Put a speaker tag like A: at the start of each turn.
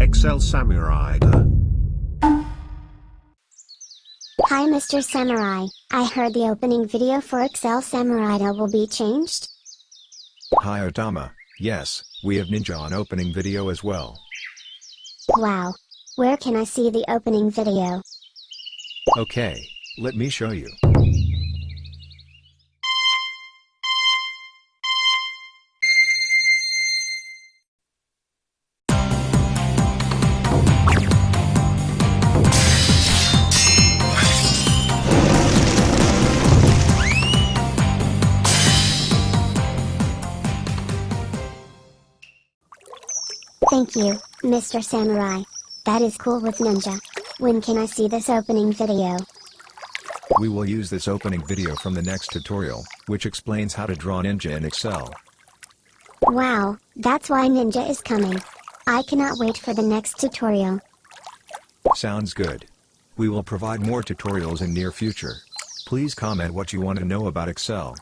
A: Excel Samurai.
B: Hi Mr. Samurai, I heard the opening video for Excel Samurai will be changed?
C: Hi Otama, yes, we have Ninja on opening video as well.
B: Wow. Where can I see the opening video?
C: Okay, let me show you.
B: Thank you, Mr. Samurai. That is cool with Ninja. When can I see this opening video?
C: We will use this opening video from the next tutorial, which explains how to draw Ninja in Excel.
B: Wow, that's why Ninja is coming. I cannot wait for the next tutorial.
C: Sounds good. We will provide more tutorials in near future. Please comment what you want to know about Excel.